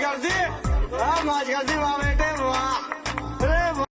कर दी हाँ कर करती वहाँ